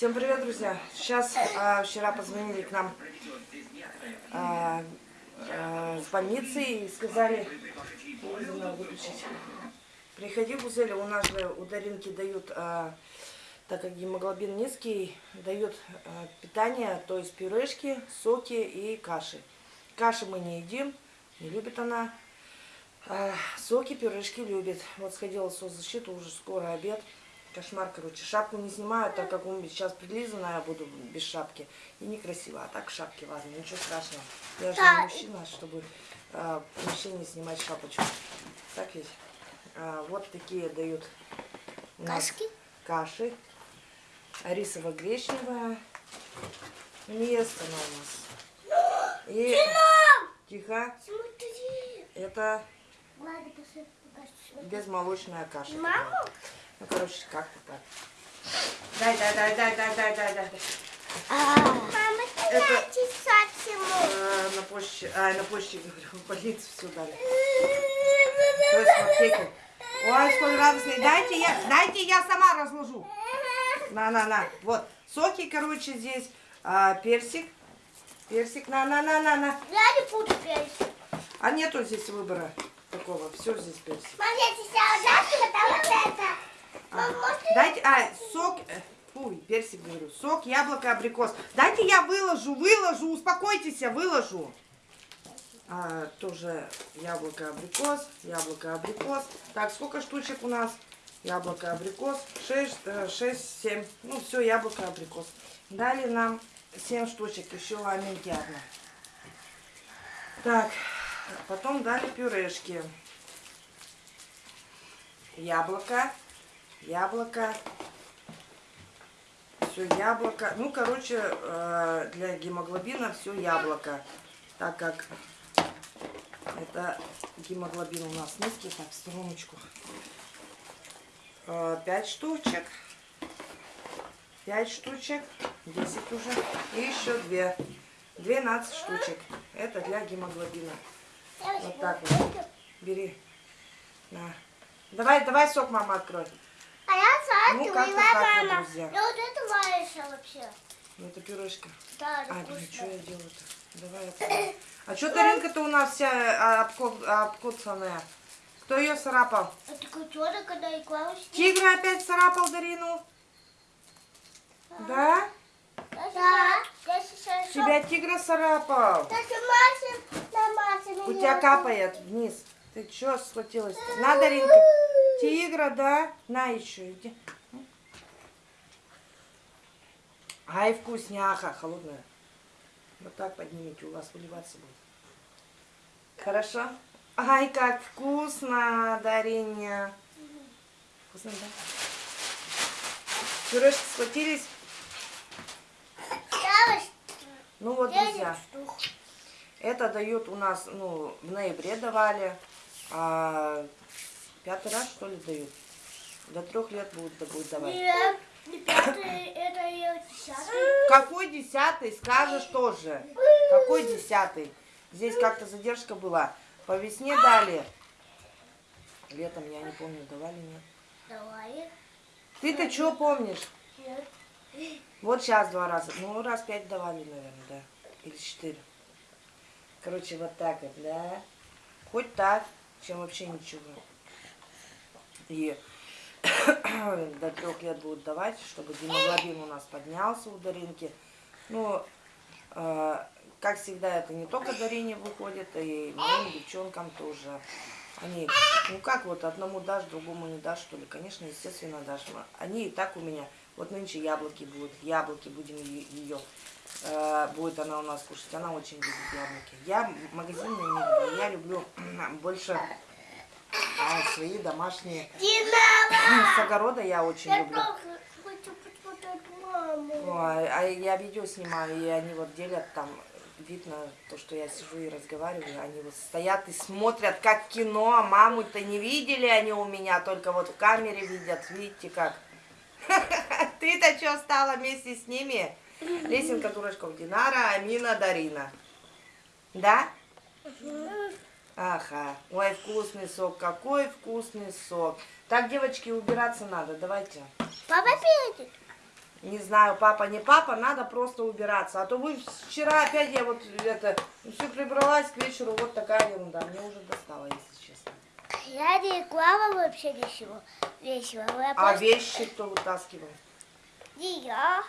Всем привет, друзья! Сейчас а, вчера позвонили к нам а, а, с больницы и сказали. Приходи, Гузеля, у нас же у Даринки дают, а, так как гемоглобин низкий, дают а, питание, то есть пюрешки, соки и каши. Каши мы не едим, не любит она. А, соки, пюрешки любит. Вот сходила в соцзащиту, уже скоро обед. Кошмар, короче. Шапку не снимаю, так как меня сейчас прилизанная, я буду без шапки. И некрасиво. А так в шапке ладно, ничего страшного. Я же не мужчина, чтобы а, в помещении снимать шапочку. Так ведь? А, вот такие дают Кашки? каши. Рисово-гречневая. Место она у нас. И... Тихо. Смотри. Это Ладно, посмотри. Безмолочная каша. Маму? Ну, короче, как-то так. Дай, дай, дай, дай, дай, дай, дай, дай. Мама, ты Это- я чесать ему. Э, на почте, а, на почте, говорю, в больницу все дали. То есть в аптеке. Ой, сколько радостный. Дайте я, дайте я сама разложу. На, на, на. Вот. Соки, короче, здесь. а, персик. Персик. На, на, на, на, на. Я не буду петь. А нету здесь выбора такого. Все здесь персик. Мам, я жашку, там вот это. Мам, может, Дайте, а, сок, э, фу, персик говорю, сок, яблоко, абрикос. Дайте я выложу, выложу, успокойтесь, я выложу. А, тоже яблоко, абрикос, яблоко, абрикос. Так, сколько штучек у нас? Яблоко, абрикос, 6, 6 7. Ну, все, яблоко, абрикос. Дали нам 7 штучек, еще ламинки одна. Так, потом дали пюрешки. Яблоко, яблоко, все яблоко. Ну, короче, э, для гемоглобина все яблоко. Так как это гемоглобин у нас низкий. Так, стороночку. Э, Пять штучек. Пять штучек. Десять уже. И еще две. 12 штучек. Это для гемоглобина. Вот так вот. Бери. На. Давай, давай сок, мама, открой. А я Ну, как-то и так вот, мама. друзья. Я вот это варишься вообще. Ну, это пюрешка. Да, А, это блин, что я делаю-то? Давай. А что тарелка-то у нас вся а, обко- обкоцанная? Кто ее царапал? А такой черный, когда и клаус. Тигр опять царапал Дарину? Да? Да. Сейчас... Тебя тигра царапал. Маша У тебя капает вниз. Ты что схватилась? -то? На, Даринка. Тигра, да? На еще, иди. Ай, вкусняха, холодная. Вот так поднимите, у вас выливаться будет. Хорошо? Ай, как вкусно, Дариня. Вкусно, да? Пюрешки схватились? Ну вот, друзья. Это дают у нас, ну, в ноябре давали. А пятый раз, что ли, дают? До трех лет будут, будут давать. Нет, не пятый, это я десятый. Какой десятый, скажешь тоже. Какой десятый? Здесь как-то задержка была. По весне дали. Летом, я не помню, давали, нет. Давай. Ты-то что помнишь? Нет. Вот сейчас два раза. Ну, раз пять давали, наверное, да. Или четыре. Короче, вот так вот, да. Хоть так, чем вообще ничего. И до трех лет будут давать, чтобы гемоглобин у нас поднялся у Даринки. Ну, э, как всегда, это не только Дарине выходит, и моим девчонкам тоже. Они, ну как вот одному дашь, другому не дашь, что ли? Конечно, естественно, дашь. Они и так у меня. Вот нынче яблоки будут, яблоки будем ее. будет она у нас кушать. Она очень любит яблоки. Я магазинные не люблю. Я люблю больше а, свои домашние. С огорода я очень Я люблю. Ой, а я видео снимаю, и они вот делят там, видно то, что я сижу и разговариваю, они вот стоят и смотрят, как кино, а маму-то не видели они у меня, только вот в камере видят, видите как. Ты-то что стала вместе с ними? Лесенка Дурачков, Динара, Амина, Дарина. Да? Ага. Ой, вкусный сок, какой вкусный сок. Так, девочки, убираться надо, давайте. Папа петь. не знаю, папа, не папа, надо просто убираться. А то вы вчера опять я вот это, все прибралась к вечеру, вот такая ерунда. Мне уже достало, если честно. Я не клала вообще ничего. Весело. Я А просто... вещи кто вытаскивал? Я.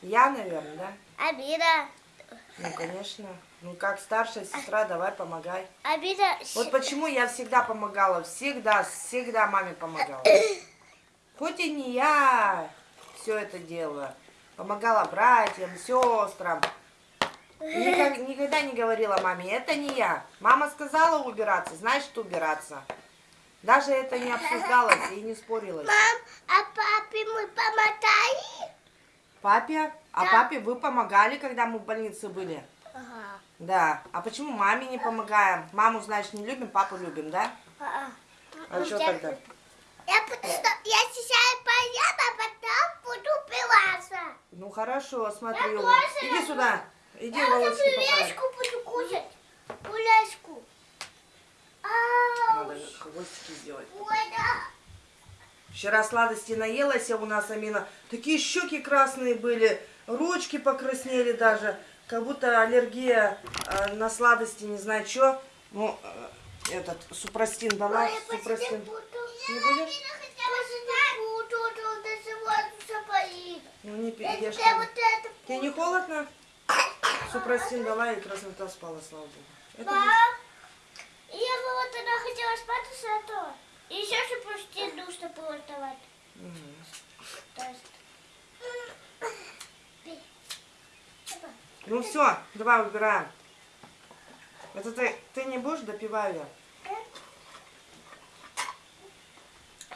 Я, наверное, да? Амина. Ну, конечно. Ну, как старшая сестра, давай помогай. Амина... Вот почему я всегда помогала, всегда, всегда маме помогала. Хоть и не я все это делаю. Помогала братьям, сестрам. Никак- никогда не говорила маме, это не я. Мама сказала убираться, значит убираться. Даже это не обсуждалось и не спорилось. Мам, а папе мы помотали? Папе, а Да. папе вы помогали, когда мы в больнице были? Ага. Да. А почему маме не помогаем? Маму, значит, не любим, папу любим, да? А, А что тогда? Я, что- я сейчас поем, а потом буду пиваться. Ну хорошо, смотри. Я тоже Иди сюда. Иди Я волоски пюрешку буду кушать. Пюрешку. Надо хвостики сделать. Ой, да. Вчера сладости наелась я у нас, Амина. Такие щеки красные были, ручки покраснели даже. Как будто аллергия э, на сладости, не знаю что. Ну, э, этот, супрастин дала, Ой, супрастин. буду. Не будешь? Ну, не это Тебе не холодно? Супрастин дала и краснота спала, слава богу. Это Мам, я бы вот она хотела спать, а то. И еще же вставать. Мгм. То есть. Ну все, давай убираем. Это ты, ты не будешь, допиваю я.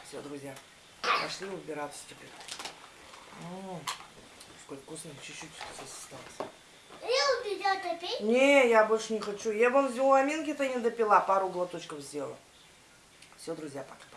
Все, друзья, пошли убираться теперь. М, Сколько вкусно, чуть-чуть осталось. Я убедила топить. Не, я больше не хочу. Я вон у Аминки-то не допила, пару глоточков сделала. Все, друзья, пока-пока.